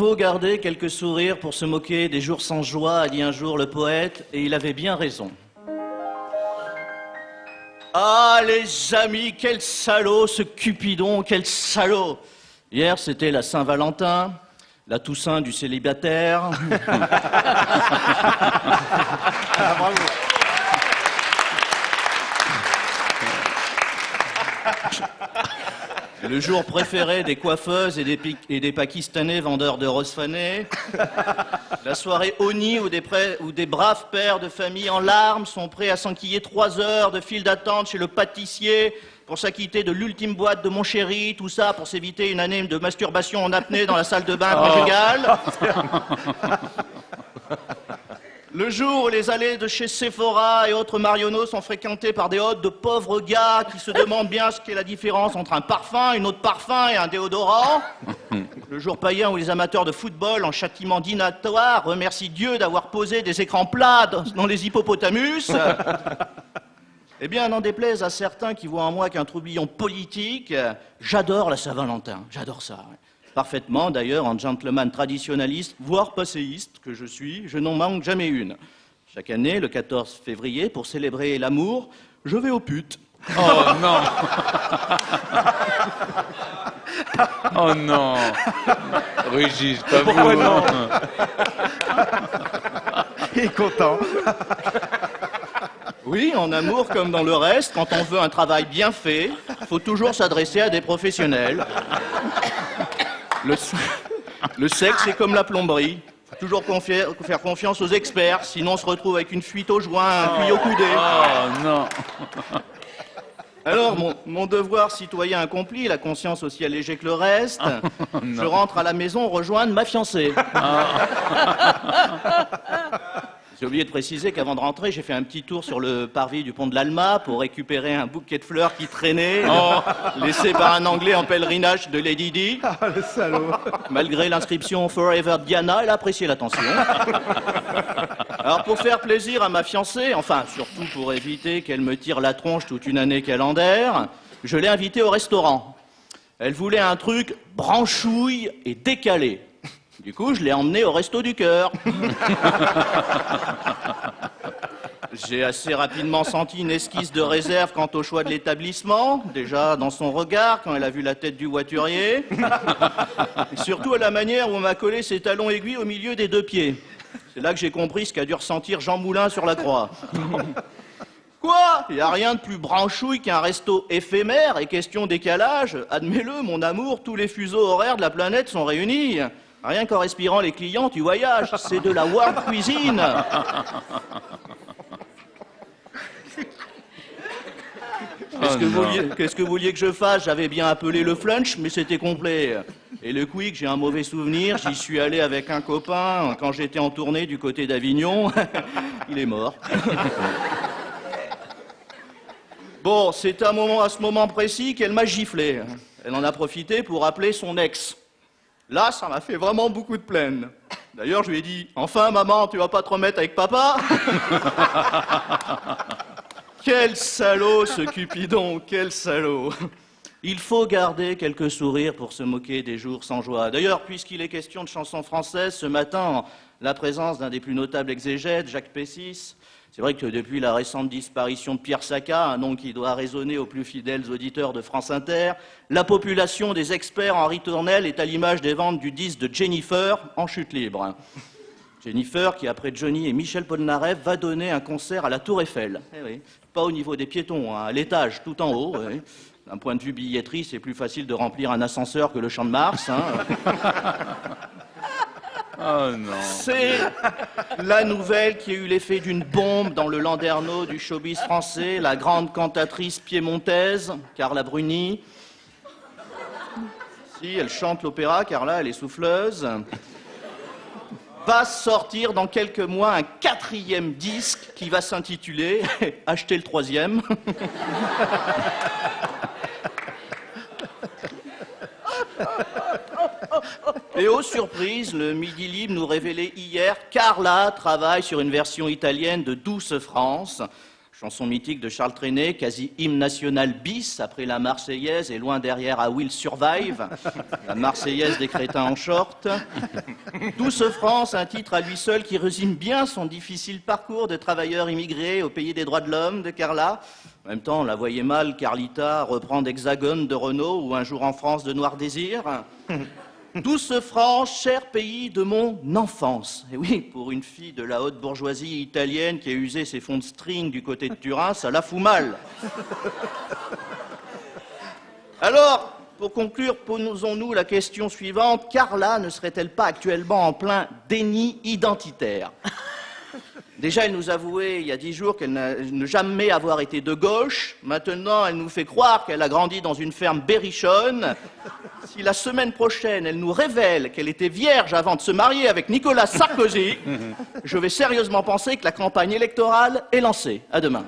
faut garder quelques sourires pour se moquer des jours sans joie, a dit un jour le poète, et il avait bien raison. Ah, les amis, quel salaud, ce Cupidon, quel salaud Hier, c'était la Saint-Valentin, la Toussaint du célibataire. Ah, bravo. Le jour préféré des coiffeuses et des, et des Pakistanais vendeurs de roses fanées. La soirée Oni où des, où des braves pères de famille en larmes sont prêts à s'enquiller trois heures de file d'attente chez le pâtissier pour s'acquitter de l'ultime boîte de mon chéri, tout ça pour s'éviter une année de masturbation en apnée dans la salle de bain conjugale. Le jour où les allées de chez Sephora et autres Marionneaux sont fréquentées par des hôtes de pauvres gars qui se demandent bien ce qu'est la différence entre un parfum, une autre parfum et un déodorant. Le jour païen où les amateurs de football en châtiment dinatoire remercient Dieu d'avoir posé des écrans plats dans- les hippopotamus. Eh bien, n'en déplaise à certains qui voient en moi qu'un troubillon politique, j'adore la Saint-Valentin, j'adore ça. Parfaitement, d'ailleurs, en gentleman traditionnaliste, voire passéiste que je suis, je n'en manque jamais une. Chaque année, le 14 février, pour célébrer l'amour, je vais aux putes. Oh non Oh non Régis, pas Pourquoi vous, non. Il est content. Oui, en amour comme dans le reste, quand on veut un travail bien fait, faut toujours s'adresser à des professionnels. Le, sexe est comme la plomberie. Faut toujours confier- faire confiance aux experts, sinon on se retrouve avec une fuite au joint, un puits au coudé. Oh non Alors, mon, mon devoir citoyen accompli, la conscience aussi allégée que le reste, je rentre à la maison rejoindre ma fiancée. J'ai oublié de préciser qu'avant de rentrer, j'ai fait un petit tour sur le parvis du pont de l'Alma pour récupérer un bouquet de fleurs qui traînait, laissé par un Anglais en pèlerinage de Lady Di. Ah, le salaud. Malgré l'inscription Forever Diana, elle a apprécié l'attention. Alors pour faire plaisir à ma fiancée, enfin surtout pour éviter qu'elle me tire la tronche toute une année calendaire, je l'ai invitée au restaurant. Elle voulait un truc branchouille et décalé. Du coup, je l'ai emmenée au resto du cœur. J'ai assez rapidement senti une esquisse de réserve quant au choix de l'établissement, déjà dans son regard quand elle a vu la tête du voiturier, et surtout à la manière où on m'a collé ses talons aiguilles au milieu des deux pieds. C'est là que j'ai compris ce qu'a dû ressentir Jean Moulin sur la croix. Quoi? Il n'y a rien de plus branchouille qu'un resto éphémère et question décalage. Admets-le, mon amour, tous les fuseaux horaires de la planète sont réunis. Rien qu'en respirant les clients, tu voyages. C'est de la world cuisine. Qu'est-ce que, Oh vous non. vouliez, qu'est-ce que vous vouliez que je fasse? J'avais bien appelé le flunch, mais c'était complet. Et le quick, j'ai un mauvais souvenir. J'y suis allé avec un copain quand j'étais en tournée du côté d'Avignon. Il est mort. Bon, c'est un moment, à ce moment précis qu'elle m'a giflé. Elle en a profité pour appeler son ex. Là, ça m'a fait vraiment beaucoup de peine. D'ailleurs, je lui ai dit Enfin, maman, tu vas pas te remettre avec papa Quel salaud, ce Cupidon, quel salaud Il faut garder quelques sourires pour se moquer des jours sans joie. D'ailleurs, puisqu'il est question de chansons françaises, ce matin, la présence d'un des plus notables exégètes, Jacques Pessis, c'est vrai que depuis la récente disparition de Pierre Sacca, un nom qui doit résonner aux plus fidèles auditeurs de France Inter, la population des experts en ritournelle est à l'image des ventes du disque de Jennifer en chute libre. Jennifer, qui après Johnny et Michel Polnareff, va donner un concert à la Tour Eiffel. Eh. Pas au niveau des piétons, hein, à l'étage, tout en haut. D'un point de vue billetterie, c'est plus facile de remplir un ascenseur que le champ de Mars. hein. Oh C'est la nouvelle qui a eu l'effet d'une bombe dans le landerneau du showbiz français, la grande cantatrice piémontaise, Carla Bruni. Si, elle chante l'opéra, Carla, elle est souffleuse. Va sortir dans quelques mois un quatrième disque qui va s'intituler Acheter le troisième. Et aux surprises, le Midi Libre nous révélait hier Carla travaille sur une version italienne de Douce France. chanson mythique de Charles Trenet, quasi hymne national bis après la Marseillaise et loin derrière à Will Survive, la Marseillaise des crétins en short. Douce France, un titre à lui seul qui résume bien son difficile parcours de travailleur immigré au pays des droits de l'homme de Carla. En même temps, on la voyait mal, Carlita, reprendre Hexagone de Renault ou Un jour en France de Noir Désir. Douce France, cher pays de mon enfance. Et oui, pour une fille de la haute bourgeoisie italienne qui a usé ses fonds de string du côté de Turin, ça la fout mal. Alors, pour conclure, posons-nous la question suivante. Carla ne serait-elle pas actuellement en plein déni identitaire? Déjà, elle nous avouait il y a dix jours qu'elle ne jamais avoir été de gauche. Maintenant, elle nous fait croire qu'elle a grandi dans une ferme berrichonne. Si la semaine prochaine, elle nous révèle qu'elle était vierge avant de se marier avec Nicolas Sarkozy, je vais sérieusement penser que la campagne électorale est lancée. À demain.